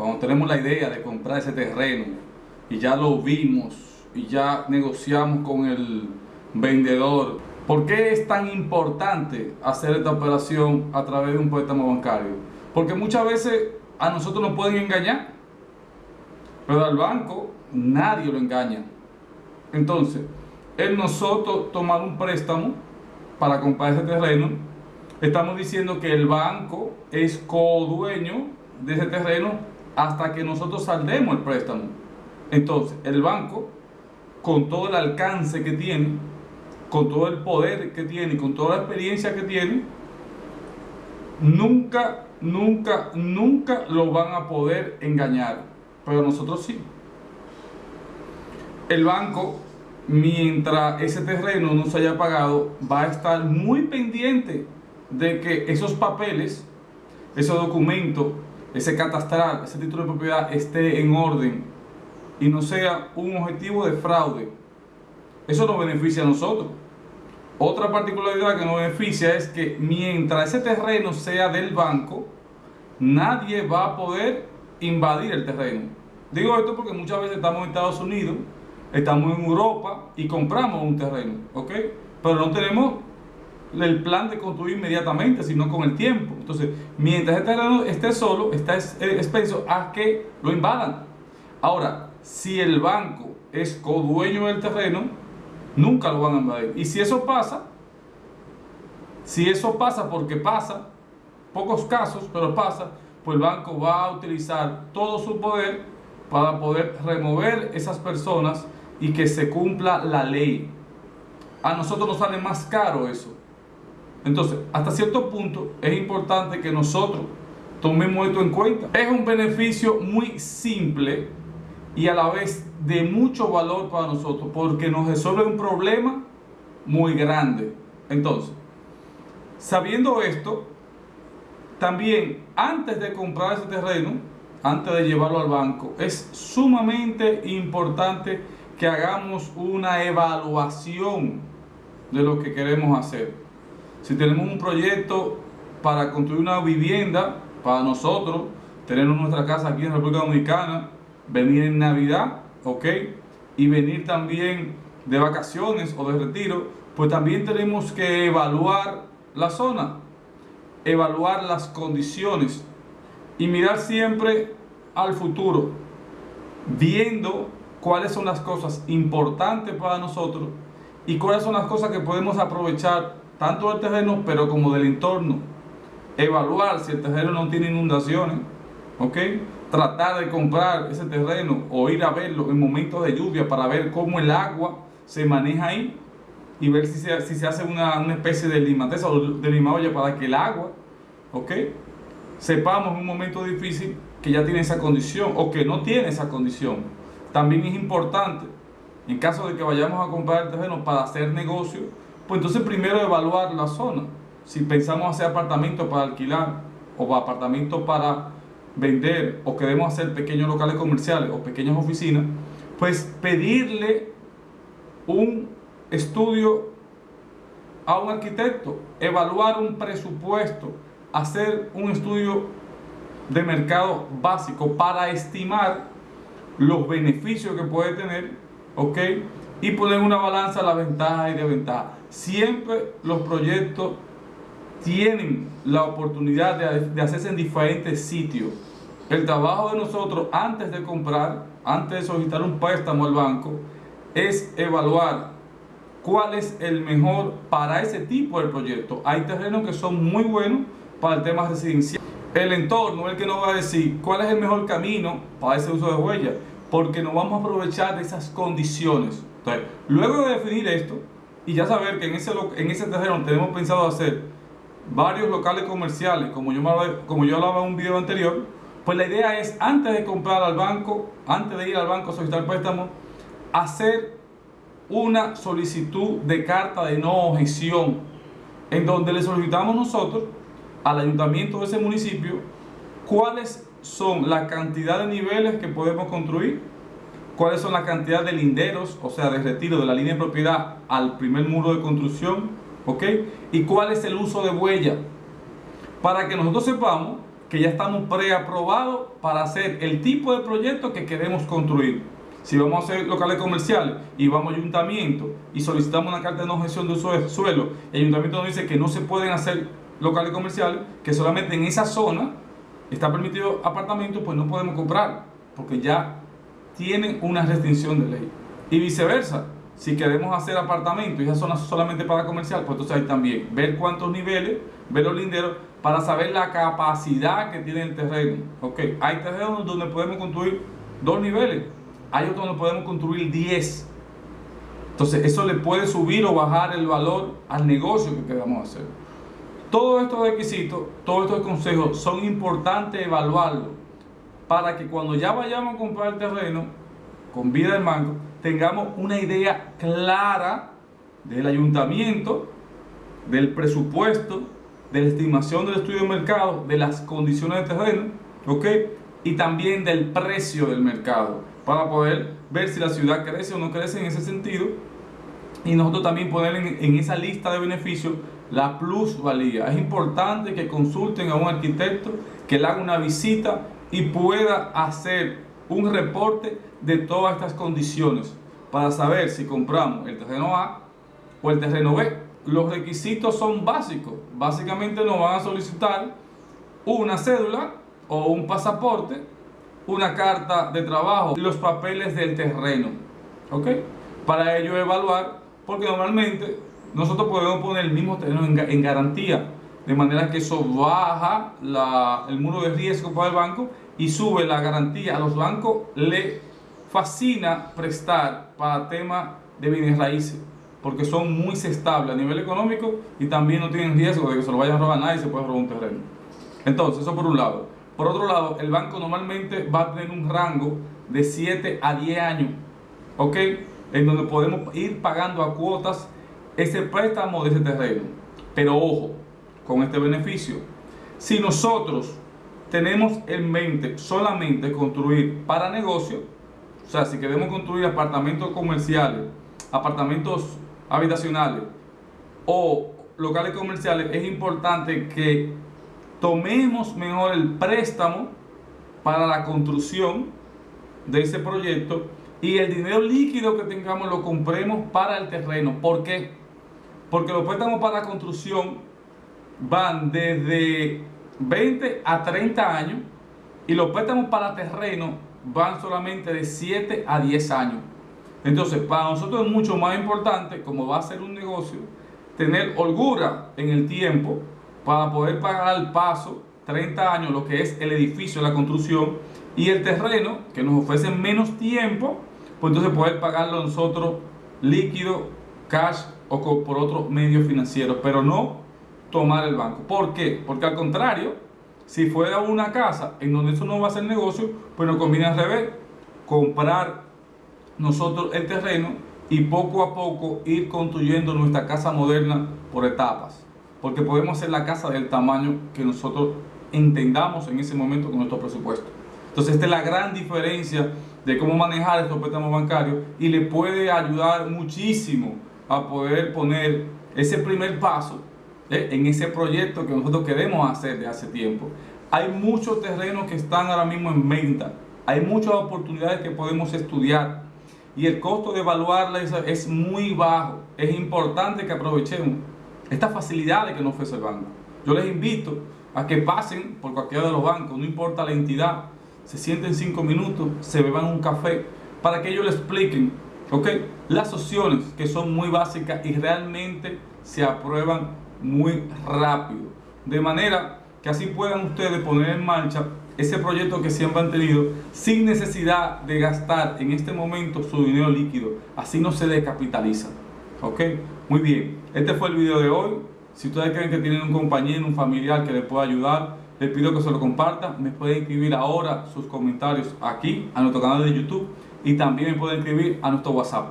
cuando tenemos la idea de comprar ese terreno y ya lo vimos y ya negociamos con el vendedor, ¿por qué es tan importante hacer esta operación a través de un préstamo bancario? Porque muchas veces a nosotros nos pueden engañar, pero al banco nadie lo engaña. Entonces, el nosotros tomar un préstamo para comprar ese terreno, estamos diciendo que el banco es co-dueño de ese terreno hasta que nosotros saldemos el préstamo. Entonces, el banco, con todo el alcance que tiene, con todo el poder que tiene, con toda la experiencia que tiene, nunca, nunca, nunca lo van a poder engañar. Pero nosotros sí. El banco, mientras ese terreno no se haya pagado, va a estar muy pendiente de que esos papeles, esos documentos, ese catastral, ese título de propiedad esté en orden y no sea un objetivo de fraude. Eso nos beneficia a nosotros. Otra particularidad que nos beneficia es que mientras ese terreno sea del banco, nadie va a poder invadir el terreno. Digo esto porque muchas veces estamos en Estados Unidos, estamos en Europa y compramos un terreno, ¿ok? Pero no tenemos el plan de construir inmediatamente, sino con el tiempo. Entonces, mientras este terreno esté solo, está eh, expenso a que lo invadan. Ahora, si el banco es co-dueño del terreno, nunca lo van a invadir. Y si eso pasa, si eso pasa porque pasa, pocos casos, pero pasa, pues el banco va a utilizar todo su poder para poder remover esas personas y que se cumpla la ley. A nosotros nos sale más caro eso. Entonces, hasta cierto punto es importante que nosotros tomemos esto en cuenta. Es un beneficio muy simple y a la vez de mucho valor para nosotros porque nos resuelve un problema muy grande. Entonces, sabiendo esto, también antes de comprar ese terreno, antes de llevarlo al banco, es sumamente importante que hagamos una evaluación de lo que queremos hacer. Si tenemos un proyecto para construir una vivienda para nosotros, tener nuestra casa aquí en República Dominicana, venir en Navidad, ¿ok? Y venir también de vacaciones o de retiro, pues también tenemos que evaluar la zona, evaluar las condiciones y mirar siempre al futuro, viendo cuáles son las cosas importantes para nosotros y cuáles son las cosas que podemos aprovechar tanto del terreno, pero como del entorno. Evaluar si el terreno no tiene inundaciones, ¿ok? Tratar de comprar ese terreno o ir a verlo en momentos de lluvia para ver cómo el agua se maneja ahí y ver si se, si se hace una, una especie de limateza o de limaolla para que el agua, ¿ok? Sepamos en un momento difícil que ya tiene esa condición o que no tiene esa condición. También es importante, en caso de que vayamos a comprar el terreno para hacer negocio, pues entonces primero evaluar la zona. Si pensamos hacer apartamentos para alquilar o apartamentos para vender o queremos hacer pequeños locales comerciales o pequeñas oficinas, pues pedirle un estudio a un arquitecto, evaluar un presupuesto, hacer un estudio de mercado básico para estimar los beneficios que puede tener, ¿ok? Y poner una balanza la ventaja y desventaja siempre los proyectos tienen la oportunidad de, hacerse en diferentes sitios. El trabajo de nosotros antes de comprar, antes de solicitar un préstamo al banco, es evaluar cuál es el mejor para ese tipo de proyecto. Hay terrenos que son muy buenos para el tema residencial. El entorno es el que nos va a decir cuál es el mejor camino para ese uso de huella, porque nos vamos a aprovechar de esas condiciones. Luego de definir esto, y ya saber que en ese, en ese terreno tenemos pensado hacer varios locales comerciales, como yo, como yo hablaba en un video anterior, pues la idea es antes de comprar al banco, antes de ir al banco a solicitar préstamo, hacer una solicitud de carta de no objeción, en donde le solicitamos nosotros al ayuntamiento de ese municipio cuáles son la cantidad de niveles que podemos construir cuáles son la cantidad de linderos, o sea, de retiro de la línea de propiedad al primer muro de construcción, ¿ok? Y cuál es el uso de huella, para que nosotros sepamos que ya estamos preaprobados para hacer el tipo de proyecto que queremos construir. Si vamos a hacer locales comerciales y vamos a ayuntamiento y solicitamos una carta de no gestión de uso de suelo, el ayuntamiento nos dice que no se pueden hacer locales comerciales, que solamente en esa zona está permitido apartamentos, pues no podemos comprar, porque ya tienen una restricción de ley. Y viceversa, si queremos hacer apartamentos y esa zona solamente para comercial, pues entonces hay también ver cuántos niveles, ver los linderos, para saber la capacidad que tiene el terreno. Ok, hay terrenos donde podemos construir dos niveles, hay otros donde podemos construir 10. Entonces, eso le puede subir o bajar el valor al negocio que queramos hacer. Todos estos requisitos, todos estos consejos son importantes evaluarlos para que cuando ya vayamos a comprar el terreno con vida del banco, tengamos una idea clara del ayuntamiento, del presupuesto, de la estimación del estudio de mercado, de las condiciones de terreno, ¿ok? Y también del precio del mercado, para poder ver si la ciudad crece o no crece en ese sentido. Y nosotros también poner en, esa lista de beneficios la plusvalía. Es importante que consulten a un arquitecto, que le haga una visita y pueda hacer un reporte de todas estas condiciones para saber si compramos el terreno A o el terreno B los requisitos son básicos. Básicamente nos van a solicitar una cédula o un pasaporte, una carta de trabajo y los papeles del terreno. ¿Ok? Para ello evaluar, porque normalmente nosotros podemos poner el mismo terreno en, garantía, de manera que eso baja el muro de riesgo para el banco y sube la garantía. A los bancos le fascina prestar para temas de bienes raíces porque son muy estables a nivel económico y también no tienen riesgo de que se lo vayan a robar a nadie y se pueda robar un terreno. Entonces, eso por un lado. Por otro lado, el banco normalmente va a tener un rango de 7 a 10 años, ¿ok? En donde podemos ir pagando a cuotas ese préstamo de ese terreno. Pero ojo, con este beneficio, si nosotros tenemos en mente solamente construir para negocio, o sea, si queremos construir apartamentos comerciales, apartamentos habitacionales o locales comerciales, es importante que tomemos mejor el préstamo para la construcción de ese proyecto y el dinero líquido que tengamos lo compremos para el terreno. ¿Por qué? Porque los préstamos para la construcción van desde 20 a 30 años y los préstamos para terreno van solamente de 7 a 10 años. Entonces, para nosotros es mucho más importante, como va a ser un negocio, tener holgura en el tiempo para poder pagar al paso 30 años lo que es el edificio, la construcción y el terreno, que nos ofrece menos tiempo, pues entonces poder pagarlo nosotros líquido, cash o por otro medio financiero, pero no tomar el banco. ¿Por qué? Porque al contrario, si fuera una casa en donde eso no va a ser negocio, pues nos conviene al revés, comprar nosotros el terreno y poco a poco ir construyendo nuestra casa moderna por etapas. Porque podemos hacer la casa del tamaño que nosotros entendamos en ese momento con nuestro presupuesto. Entonces esta es la gran diferencia de cómo manejar estos préstamos bancarios y le puede ayudar muchísimo a poder poner ese primer paso. En ese proyecto que nosotros queremos hacer de hace tiempo. Hay muchos terrenos que están ahora mismo en venta, hay muchas oportunidades que podemos estudiar y el costo de evaluarla es muy bajo. Es importante que aprovechemos estas facilidades que nos ofrece el banco. Yo les invito a que pasen por cualquiera de los bancos, no importa la entidad, se sienten cinco minutos, se beban un café, para que ellos les expliquen ¿okay? las opciones que son muy básicas y realmente se aprueban muy rápido. De manera que así puedan ustedes poner en marcha ese proyecto que siempre han tenido sin necesidad de gastar en este momento su dinero líquido. Así no se descapitaliza. ¿Ok? Muy bien. Este fue el video de hoy. Si ustedes creen que tienen un compañero, un familiar que les pueda ayudar, les pido que se lo compartan. Me pueden escribir ahora sus comentarios aquí a nuestro canal de YouTube y también me pueden escribir a nuestro WhatsApp.